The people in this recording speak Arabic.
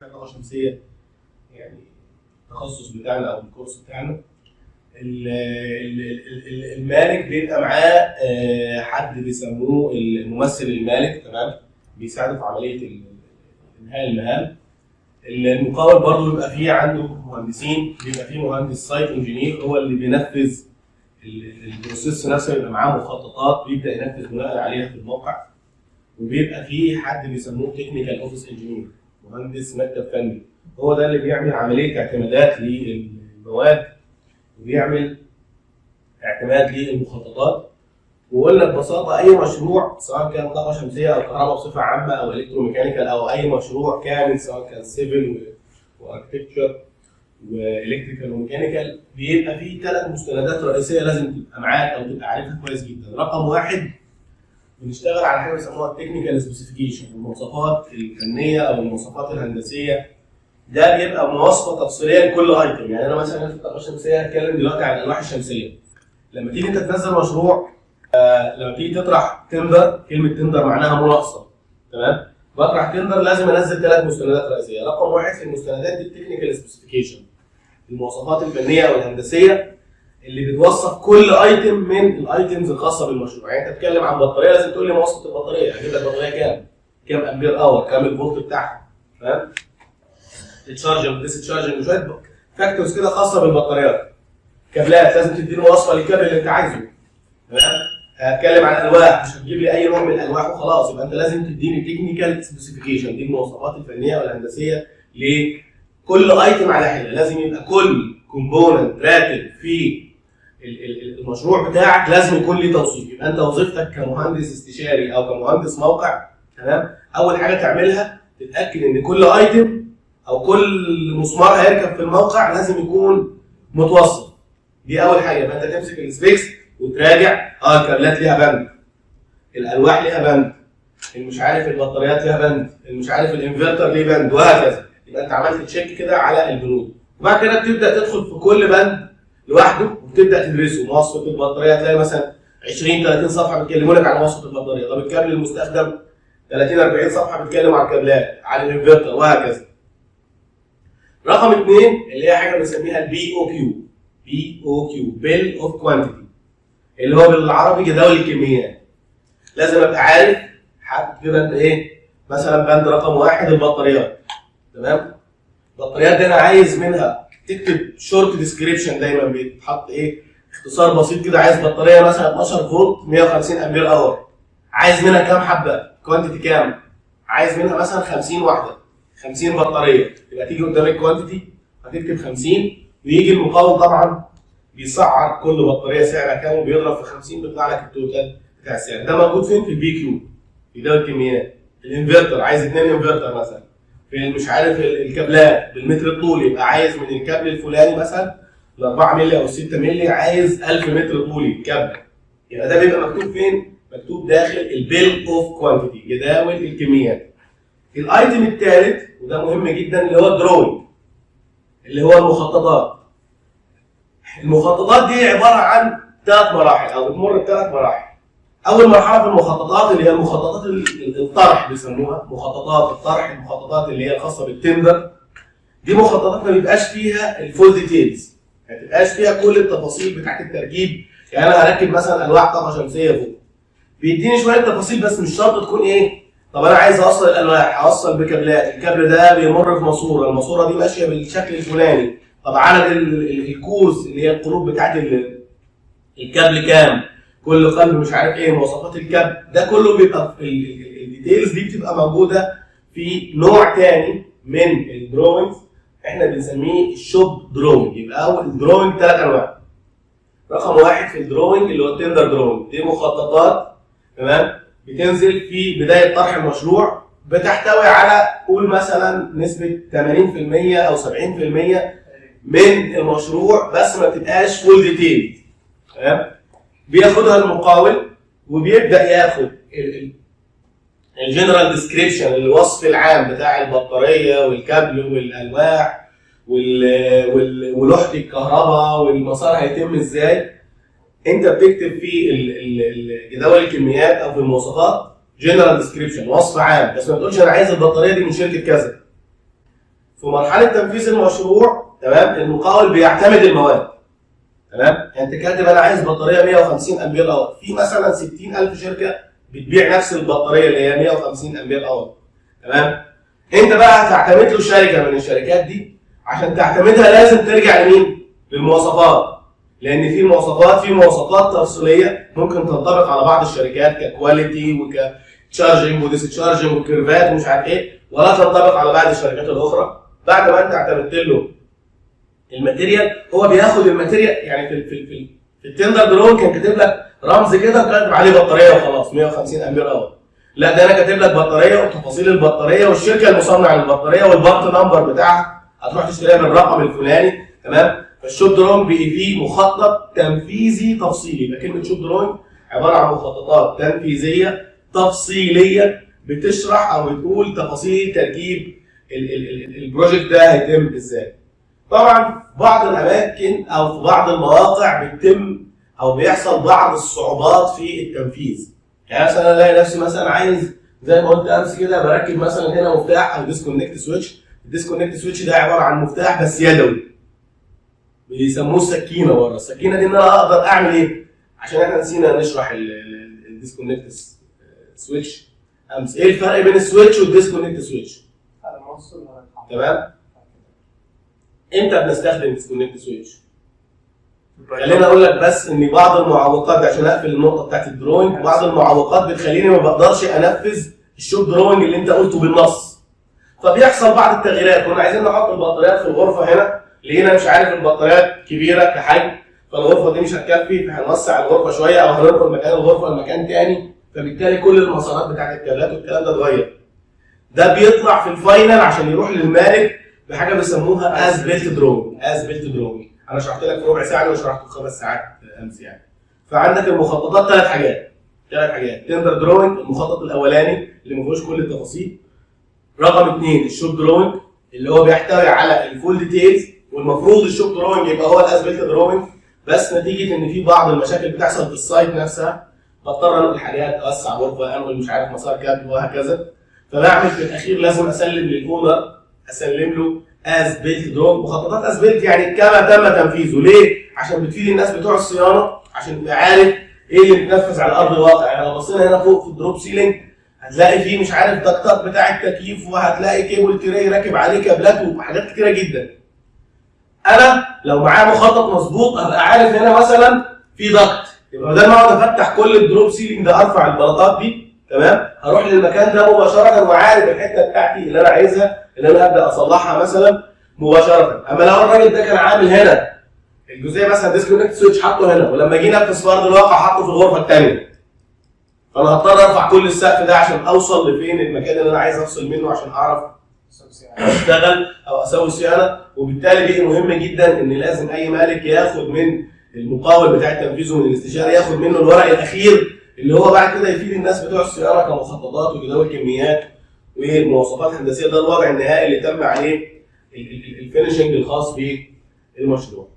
طاقه شمسية يعني التخصص بتاعنا أو ال course بتاعنا. ال- ال- ال- ال- المالك بيبقى معاه آه، حد بيسموه الممثل المالك تمام؟ بيساعده في عملية إنهاء المهام. المقاول برضه بيبقى فيه عنده مهندسين بيبقى فيه مهندس site engineer هو اللي بينفذ ال- process نفسه بيبقى معاه مخططات بيبدأ ينفذ بناء عليها في الموقع. وبيبقى فيه حد بيسموه technical office engineer مهندس مكتب فني. هو ده اللي بيعمل عملية اعتمادات للمواد وبيعمل اعتماد للمخططات. وقلنا ببساطة أي مشروع سواء كان طاقة شمسية أو كهرباء بصفة عامة أو electromechanical أو أي مشروع كامل سواء كان civil و architecture و electrical و mechanical بيبقى فيه ثلاث مستندات رئيسية لازم تبقى معاك أو تبقى عارفها كويس جدا. رقم واحد بنشتغل على حاجة بيسموها ال technical specification المواصفات الفنية أو المواصفات الهندسية. ده بيبقى مواصفة تفصيليه لكل item يعني أنا مثلا في الطاقة الشمسية هتكلم دلوقتي عن الالواح الشمسية. لما تيجي أنت تنزل مشروع آه لما تيجي تطرح tender كلمة tender معناها مناقصه تمام؟ بطرح tender لازم أنزل ثلاث مستندات رئيسية. رقم واحد في المستندات دي ال technical specification المواصفات الفنية والهندسيه اللي بتوصف كل item من ال items الخاصة بالمشروع. يعني أنت بتتكلم عن بطارية لازم تقول لي مواصفه البطارية. هجيب لك بطارية كام؟ كام ampere hour كام الفولت بتاعها؟ فاهم ال charging discharging وشويه factors كده خاصة بالبطاريات. كابلات لازم تديني مواصفه للكابل اللي أنت عايزه. تمام؟ هتكلم عن ألواح مش هتجيب لي أي نوع من الألواح وخلاص. يبقى أنت لازم تديني technical specification دي المواصفات الفنية والهندسية لكل item على حدة. لازم يبقى كل component راكب في المشروع بتاعك لازم يكون ليه توصيف يبقى انت وظيفتك كمهندس استشاري أو كمهندس موقع تمام؟ اول حاجة تعملها تتأكد ان كل item أو كل مسمار هيركب في الموقع لازم يكون متوصف دي اول حاجة. يبقى انت تمسك ال specs وتراجع. آه الكابلات ليها بند. الالواح ليها بند. المش عارف البطاريات ليها بند. المش عارف الانفرتر ليه بند. وهكذا. يبقى انت عملت check كده على البنود. وبعد كده بتبدأ تدخل في كل بند. لوحده وتبدأ تدرسه. مواصفة البطارية تلاقي مثلا 20 30 صفحة بيتكلموا لك عن مواصفة البطارية. طب الكابل المستخدم 30 40 صفحة بيتكلم عن الكابلات عن الإنفرتر وهكذا. رقم اثنين اللي هي حاجة بنسميها ال BOQ. BOQ bill of quantity اللي هو بالعربي جداول الكميات. لازم أبقى عارف حد كده إيه؟ مثلا بند رقم واحد البطاريات. تمام؟ البطاريات دي أنا عايز منها تكتب short description دايما بيتحط إيه؟ اختصار بسيط كده عايز بطارية مثلا 12 فولت 150 ampere hour عايز منها كام حبة؟ quantity كام؟ عايز منها مثلا 50 واحدة. 50 بطارية. يبقى تيجي قدام ال quantity هتكتب 50 ويجي المقاول طبعا بيسعر كل بطارية سعرها كام؟ وبيضرب في 50 بيطلع لك ال total بتاع السعر. ده موجود فين؟ في ال BOQ. في جدول الكميات. الإنفرتر. عايز اثنين إنفرتر مثلا. في مش عارف ال- الكابلات بالمتر الطولي يبقى عايز من الكابل الفلاني مثلا ال 4 مللي أو 6 مللي عايز 1000 متر طولي كابل. يبقى ده بيبقى مكتوب فين؟ مكتوب داخل ال bill of quantity جداول الكميات ال item الثالث وده مهم جدا اللي هو ال drawing اللي هو المخططات. المخططات دي عبارة عن ثلاث مراحل أو بتمر بثلاث مراحل. أول مرحلة في المخططات اللي هي المخططات ال- الطرح بيسموها. مخططات الطرح المخططات اللي هي الخاصة بال tender. دي مخططات ما بيبقاش فيها ال full details ما بتبقاش فيها كل التفاصيل بتاعت التركيب. يعني أنا هركب مثلا الواح طاقة شمسية فوق. بيديني شوية تفاصيل بس مش شرط تكون إيه طب أنا عايز أوصل الالواح اوصل بكابلات الكابل ده بيمر في ماسورة. الماسورة دي ماشية بالشكل الفلاني. طب عدد ال- ال- ال cores اللي هي القلوب بتاعت ال- الكابل كام؟ كل قلب مش عارف إيه مواصفات الكابل ده كله بيبقى ال- ال- ال- ال details دي بتبقى موجودة في نوع تاني من ال drawings إحنا بنسميه ال shop drawing يبقى أول ال drawing ثلاث أنواع. رقم واحد في ال drawing اللي هو ال tender drawing دي مخططات تمام؟ بتنزل في بداية طرح المشروع بتحتوي على قول مثلا نسبة 80% أو 70% من المشروع بس ما بتبقاش full detail تمام؟ بياخدها المقاول وبيبدأ ياخد ال general description الوصف العام بتاع البطارية والكابل والألواح وال- وال- ولوحة الكهرباء والمسار هيتم إزاي. أنت بتكتب في جداول الكميات أو في المواصفات general description وصف عام. بس ما تقولش أنا عايز البطارية دي من شركة كذا. في مرحلة تنفيذ المشروع تمام المقاول بيعتمد المواد. تمام؟ يعني انت كاتب أنا عايز بطارية 150 ampere hour. في مثلا 60000 شركة بتبيع نفس البطارية اللي هي 150 ampere hour. تمام؟ أنت بقى هتعتمد له شركة من الشركات دي. عشان تعتمدها لازم ترجع لمين؟ للمواصفات. لأن في مواصفات في مواصفات تفصيلية ممكن تنطبق على بعض الشركات ك quality وك charging و discharging و curve ات ومش عارف إيه ولا تنطبق على بعض الشركات الأخرى. بعد ما أنت اعتمدت له ال material هو بياخد ال material يعني في في في, في ال tender drawing كان كاتب لك رمز كده كاتب عليه بطارية وخلاص 150 ampere hour لا ده أنا كاتب لك بطارية وتفاصيل البطارية والشركة المصنع للبطارية وال part number بتاعها. هتروح تشتريها بالرقم الفلاني تمام؟ فال shop drawing فيه مخطط تنفيذي تفصيلي. يبقى كلمة shop drawing عبارة عن مخططات تنفيذية تفصيلية بتشرح أو بتقول تفاصيل تركيب ال- ال- ال- ال project ده هيتم إزاي. طبعا بعض الأماكن أو في بعض المواقع بتتم أو بيحصل بعض الصعوبات في التنفيذ. يعني مثلا ألاقي نفسي مثلا عايز زي ما قلت أمس كده بركب مثلا هنا مفتاح أو disconnect switch. ال disconnect switch ده عبارة عن مفتاح بس يدوي. بيسموه السكينه بره السكينة دي إن أنا أقدر أعمل إيه؟ عشان إحنا نسينا نشرح ال disconnect switch. أمس إيه الفرق بين ال switch وال disconnect switch؟ تمام؟ إمتى بنستخدم disconnect switch خليني أقول لك بس إن بعض المعوقات عشان أقفل النقطة بتاعت ال drawing بعض المعوقات بتخليني ما بقدرش أنفذ ال shop drawing اللي أنت قلته بالنص. فبيحصل بعض التغييرات كنا عايزين نحط البطاريات في الغرفة هنا. لقينا مش عارف البطاريات كبيرة كحجم فالغرفة دي مش هتكفي فهنوسع الغرفة شوية أو هننقل مكان الغرفة لمكان تاني. فبالتالي كل المسارات بتاعت الكابلات والكلام ده اتغير. ده بيطلع في ال final عشان يروح للمالك بحاجة بيسموها as built drawing as built drawing أنا شرحت لك في ربع ساعة أنا شرحته في خمس ساعات أمس يعني. فعندك المخططات ثلاث حاجات. ثلاث حاجات. tender drawing المخطط الأولاني اللي ما فيهوش كل التفاصيل. رقم اثنين ال shop drawing اللي هو بيحتوي على ال full details والمفروض ال shop drawing يبقى هو ال as built drawing بس نتيجة إن في بعض المشاكل بتحصل في ال site نفسها. بضطر انقل حاجات أوسع غرفه أنقل مش عارف مسار كابل وهكذا. فبعمل في الأخير لازم أسلم لل owner اسلم له as built drawing مخططات as built يعني كما تم تنفيذه. ليه؟ عشان بتفيد الناس بتوع الصيانة عشان تبقى عارف إيه اللي بيتنفذ على أرض الواقع. يعني لو بصينا هنا فوق في ال drop ceiling هتلاقي فيه مش عارف duct ات بتاع التكييف وهتلاقي cable tray راكب عليه كابلات وحاجات كتيرة جدا. أنا لو معايا مخطط مظبوط هبقى عارف هنا مثلا في ضغط. يبقى بدل ما اقعد افتح كل ال drop ceiling ده أرفع البلاطات دي تمام؟ هروح للمكان ده مباشرة وعارف الحتة بتاعتي اللي أنا عايزها. اللي أنا ابدا اصلحها مثلا مباشرة. أما لو الراجل ده كان عامل هنا الجزئية مثلا disconnect switch حاطه هنا ولما جينا في ارض الواقع حاطه في الغرفة الثانية فأنا هضطر أرفع كل السقف ده عشان أوصل لفين المكان اللي أنا عايز أفصل منه عشان أعرف أشتغل أو أسوي صيانة. وبالتالي بقي مهم جدا إن لازم أي مالك ياخد من المقاول بتاع التنفيذ ومن الاستشاري ياخد منه الورق الأخير اللي هو بعد كده يفيد الناس بتوع الصيانة كمخططات وجداول كميات. ومواصفات هندسيه ده الوضع النهائي اللي تم عليه ال- ال- الفينشنج الخاص بالمشروع.